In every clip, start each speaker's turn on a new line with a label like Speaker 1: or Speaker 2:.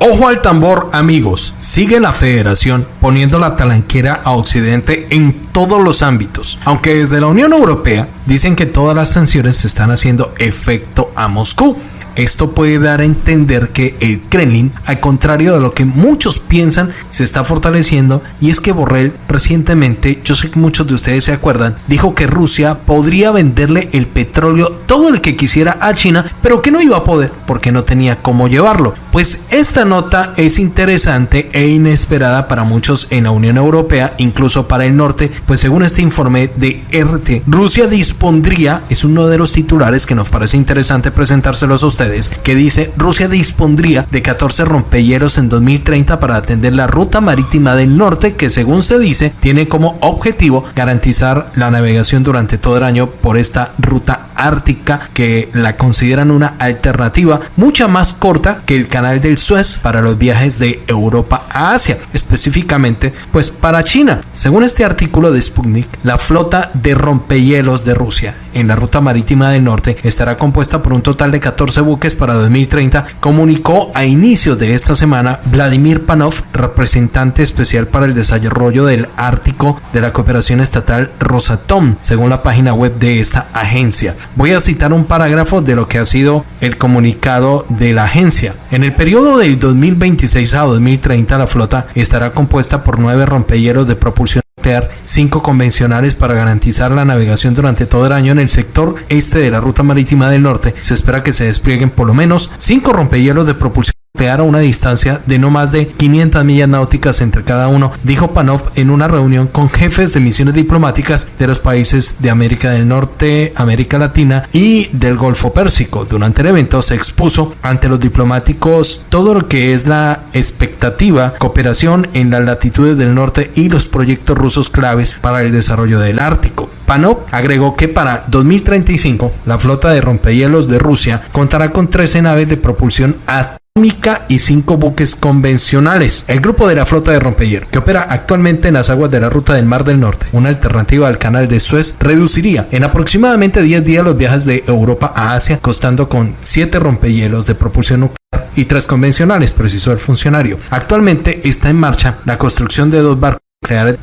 Speaker 1: Ojo al tambor, amigos. Sigue la federación poniendo la talanquera a Occidente en todos los ámbitos. Aunque desde la Unión Europea dicen que todas las sanciones están haciendo efecto a Moscú. Esto puede dar a entender que el Kremlin, al contrario de lo que muchos piensan, se está fortaleciendo y es que Borrell recientemente, yo sé que muchos de ustedes se acuerdan, dijo que Rusia podría venderle el petróleo todo el que quisiera a China, pero que no iba a poder porque no tenía cómo llevarlo. Pues esta nota es interesante e inesperada para muchos en la Unión Europea, incluso para el norte, pues según este informe de RT, Rusia dispondría, es uno de los titulares que nos parece interesante presentárselos a ustedes, que dice Rusia dispondría de 14 rompehielos en 2030 para atender la ruta marítima del norte que según se dice tiene como objetivo garantizar la navegación durante todo el año por esta ruta ártica que la consideran una alternativa mucha más corta que el canal del Suez para los viajes de Europa a Asia, específicamente pues para China. Según este artículo de Sputnik, la flota de rompehielos de Rusia en la ruta marítima del norte estará compuesta por un total de 14 buques para 2030, comunicó a inicios de esta semana Vladimir Panov, representante especial para el desarrollo del Ártico de la cooperación estatal Rosatom, según la página web de esta agencia. Voy a citar un parágrafo de lo que ha sido el comunicado de la agencia. En el periodo del 2026 a 2030, la flota estará compuesta por nueve rompehielos de propulsión cinco convencionales para garantizar la navegación durante todo el año en el sector este de la ruta marítima del norte. Se espera que se desplieguen por lo menos cinco rompehielos de propulsión a una distancia de no más de 500 millas náuticas entre cada uno, dijo Panov en una reunión con jefes de misiones diplomáticas de los países de América del Norte, América Latina y del Golfo Pérsico. Durante el evento se expuso ante los diplomáticos todo lo que es la expectativa cooperación en las latitudes del norte y los proyectos rusos claves para el desarrollo del Ártico. Panov agregó que para 2035 la flota de rompehielos de Rusia contará con 13 naves de propulsión a y cinco buques convencionales. El grupo de la flota de rompehielos, que opera actualmente en las aguas de la ruta del Mar del Norte, una alternativa al canal de Suez, reduciría en aproximadamente 10 días los viajes de Europa a Asia, costando con 7 rompehielos de propulsión nuclear y tres convencionales, precisó el funcionario. Actualmente está en marcha la construcción de dos barcos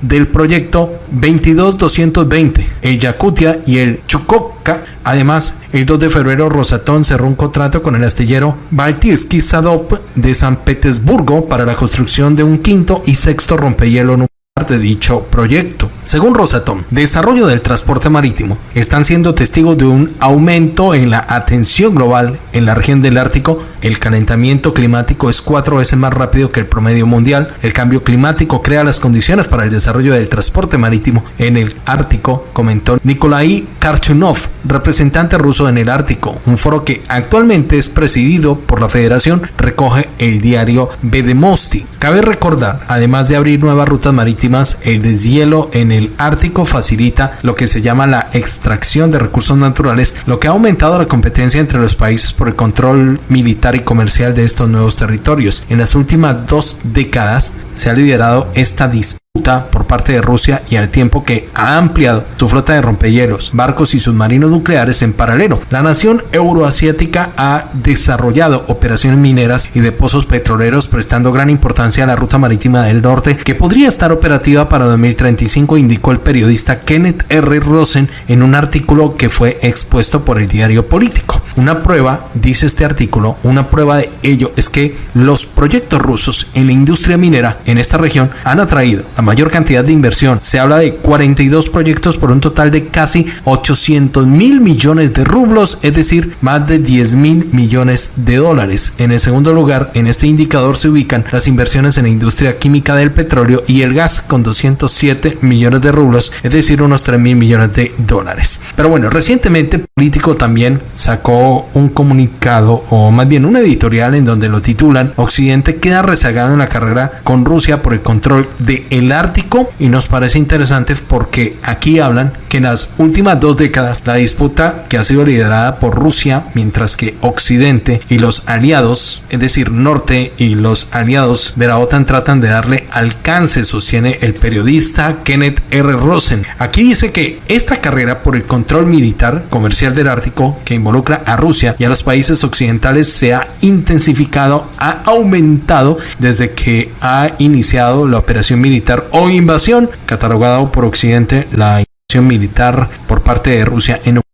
Speaker 1: del proyecto 22220, el Yakutia y el Chukotka. Además, el 2 de febrero Rosatón cerró un contrato con el astillero Baltiski Sadop de San Petersburgo para la construcción de un quinto y sexto rompehielo nuclear de dicho proyecto. Según Rosatom, desarrollo del transporte marítimo están siendo testigos de un aumento en la atención global en la región del Ártico. El calentamiento climático es cuatro veces más rápido que el promedio mundial. El cambio climático crea las condiciones para el desarrollo del transporte marítimo en el Ártico, comentó Nikolai Karchunov, representante ruso en el Ártico. Un foro que actualmente es presidido por la Federación, recoge el diario Vedemosti. Cabe recordar, además de abrir nuevas rutas marítimas, el deshielo en el Ártico facilita lo que se llama la extracción de recursos naturales, lo que ha aumentado la competencia entre los países por el control militar y comercial de estos nuevos territorios. En las últimas dos décadas se ha liderado esta disputa por parte de Rusia y al tiempo que ha ampliado su flota de rompehielos, barcos y submarinos nucleares en paralelo. La nación euroasiática ha desarrollado operaciones mineras y de pozos petroleros prestando gran importancia a la ruta marítima del norte que podría estar operativa para 2035, indicó el periodista Kenneth R. Rosen en un artículo que fue expuesto por el diario político. Una prueba, dice este artículo, una prueba de ello es que los proyectos rusos en la industria minera en esta región han atraído a mayor cantidad de inversión. Se habla de 42 proyectos por un total de casi 800 mil millones de rublos, es decir, más de 10 mil millones de dólares. En el segundo lugar, en este indicador se ubican las inversiones en la industria química del petróleo y el gas con 207 millones de rublos, es decir, unos 3 mil millones de dólares. Pero bueno, recientemente Político también sacó un comunicado o más bien un editorial en donde lo titulan Occidente queda rezagado en la carrera con Rusia por el control de el Ártico y nos parece interesante porque aquí hablan que en las últimas dos décadas la disputa que ha sido liderada por Rusia, mientras que Occidente y los aliados, es decir, Norte y los aliados de la OTAN tratan de darle alcance, sostiene el periodista Kenneth R. Rosen. Aquí dice que esta carrera por el control militar comercial del Ártico que involucra a Rusia y a los países occidentales se ha intensificado, ha aumentado desde que ha iniciado la operación militar o invasión, catalogado por Occidente la invasión militar por parte de Rusia en Ucrania.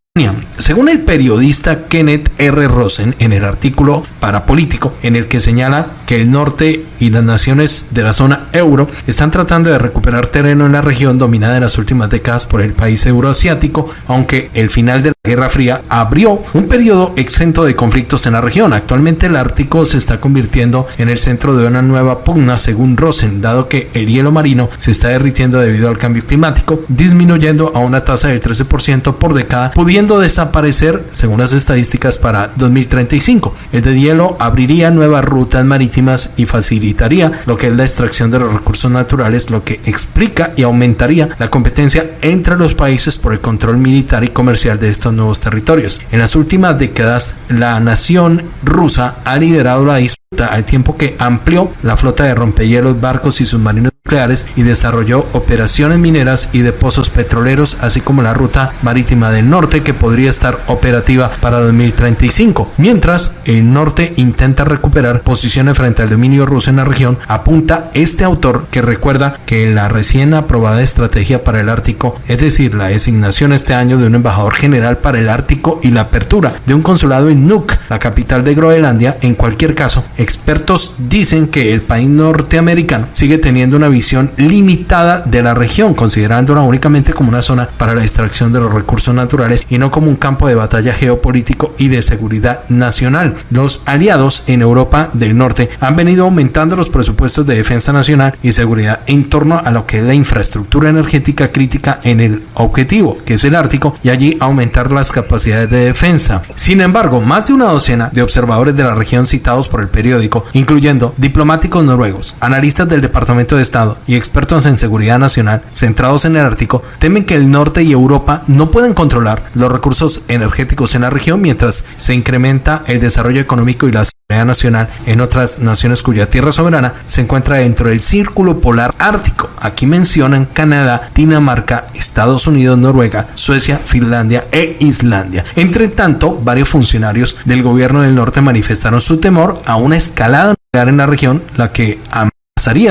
Speaker 1: Según el periodista Kenneth R. Rosen en el artículo Parapolítico, en el que señala que el norte y las naciones de la zona euro están tratando de recuperar terreno en la región dominada en las últimas décadas por el país euroasiático, aunque el final de Guerra Fría abrió un periodo exento de conflictos en la región. Actualmente el Ártico se está convirtiendo en el centro de una nueva pugna, según Rosen, dado que el hielo marino se está derritiendo debido al cambio climático, disminuyendo a una tasa del 13% por década, pudiendo desaparecer, según las estadísticas, para 2035. El de hielo abriría nuevas rutas marítimas y facilitaría lo que es la extracción de los recursos naturales, lo que explica y aumentaría la competencia entre los países por el control militar y comercial de estos nuevos territorios. En las últimas décadas, la nación rusa ha liderado la disputa al tiempo que amplió la flota de rompehielos, barcos y submarinos nucleares y desarrolló operaciones mineras y de pozos petroleros, así como la ruta marítima del norte que podría estar operativa para 2035. Mientras el norte intenta recuperar posiciones frente al dominio ruso en la región, apunta este autor que recuerda que la recién aprobada estrategia para el Ártico, es decir, la designación este año de un embajador general para el Ártico y la apertura de un consulado en Nuuk, la capital de Groenlandia, en cualquier caso, expertos dicen que el país norteamericano sigue teniendo una visión limitada de la región, considerándola únicamente como una zona para la extracción de los recursos naturales y no como un campo de batalla geopolítico y de seguridad nacional. Los aliados en Europa del Norte han venido aumentando los presupuestos de defensa nacional y seguridad en torno a lo que es la infraestructura energética crítica en el objetivo, que es el Ártico, y allí aumentar las capacidades de defensa. Sin embargo, más de una docena de observadores de la región citados por el periódico, incluyendo diplomáticos noruegos, analistas del Departamento de Estado, y expertos en seguridad nacional centrados en el Ártico temen que el norte y Europa no puedan controlar los recursos energéticos en la región mientras se incrementa el desarrollo económico y la seguridad nacional en otras naciones cuya tierra soberana se encuentra dentro del círculo polar ártico. Aquí mencionan Canadá, Dinamarca, Estados Unidos, Noruega, Suecia, Finlandia e Islandia. Entre tanto, varios funcionarios del gobierno del norte manifestaron su temor a una escalada nuclear en la región, la que a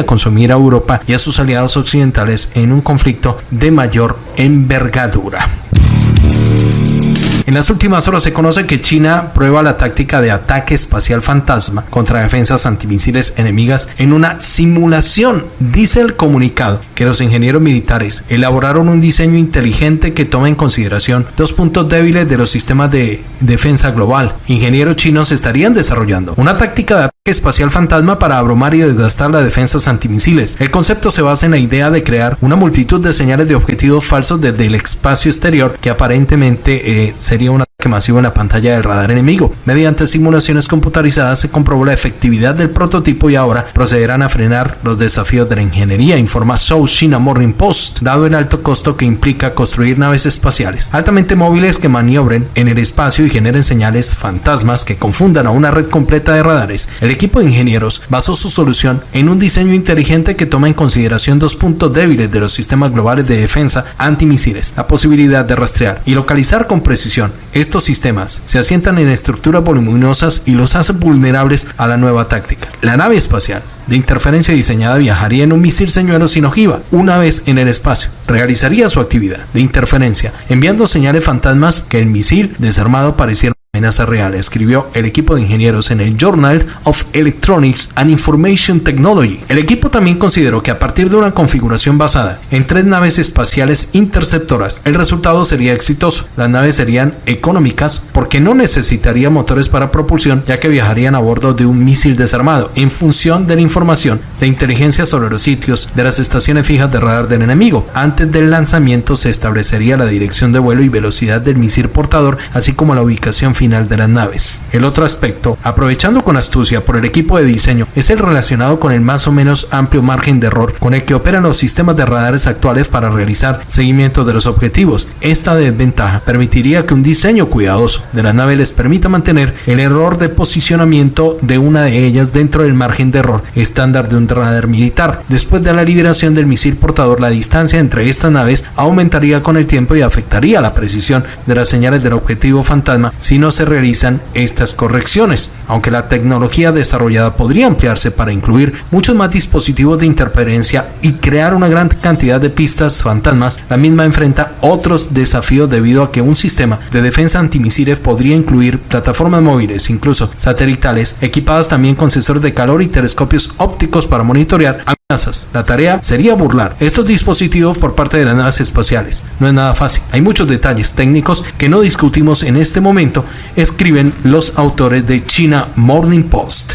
Speaker 1: consumir a Europa y a sus aliados occidentales en un conflicto de mayor envergadura. En las últimas horas se conoce que China prueba la táctica de ataque espacial fantasma contra defensas antimisiles enemigas en una simulación. Dice el comunicado que los ingenieros militares elaboraron un diseño inteligente que toma en consideración dos puntos débiles de los sistemas de defensa global. Ingenieros chinos estarían desarrollando una táctica de ataque espacial fantasma para abrumar y desgastar las defensas antimisiles. El concepto se basa en la idea de crear una multitud de señales de objetivos falsos desde el espacio exterior que aparentemente eh, sería un ataque masivo en la pantalla del radar enemigo. Mediante simulaciones computarizadas se comprobó la efectividad del prototipo y ahora procederán a frenar los desafíos de la ingeniería, informa South China Morning Post, dado el alto costo que implica construir naves espaciales altamente móviles que maniobren en el espacio y generen señales fantasmas que confundan a una red completa de radares. El equipo de ingenieros basó su solución en un diseño inteligente que toma en consideración dos puntos débiles de los sistemas globales de defensa antimisiles, la posibilidad de rastrear y localizar con precisión estos sistemas se asientan en estructuras voluminosas y los hacen vulnerables a la nueva táctica. La nave espacial de interferencia diseñada viajaría en un misil señuelo sin ojiva una vez en el espacio. Realizaría su actividad de interferencia enviando señales fantasmas que el misil desarmado pareciera amenaza real, escribió el equipo de ingenieros en el Journal of Electronics and Information Technology. El equipo también consideró que a partir de una configuración basada en tres naves espaciales interceptoras, el resultado sería exitoso. Las naves serían económicas porque no necesitarían motores para propulsión, ya que viajarían a bordo de un misil desarmado, en función de la información de inteligencia sobre los sitios de las estaciones fijas de radar del enemigo. Antes del lanzamiento se establecería la dirección de vuelo y velocidad del misil portador, así como la ubicación final de las naves. El otro aspecto, aprovechando con astucia por el equipo de diseño, es el relacionado con el más o menos amplio margen de error con el que operan los sistemas de radares actuales para realizar seguimiento de los objetivos. Esta desventaja permitiría que un diseño cuidadoso de la nave les permita mantener el error de posicionamiento de una de ellas dentro del margen de error estándar de un radar militar. Después de la liberación del misil portador, la distancia entre estas naves aumentaría con el tiempo y afectaría la precisión de las señales del objetivo fantasma si no se realizan estas correcciones. Aunque la tecnología desarrollada podría ampliarse para incluir muchos más dispositivos de interferencia y crear una gran cantidad de pistas fantasmas, la misma enfrenta otros desafíos debido a que un sistema de defensa antimisiles podría incluir plataformas móviles, incluso satelitales, equipadas también con sensores de calor y telescopios ópticos para monitorear. La tarea sería burlar estos dispositivos por parte de las naves espaciales. No es nada fácil. Hay muchos detalles técnicos que no discutimos en este momento, escriben los autores de China Morning Post.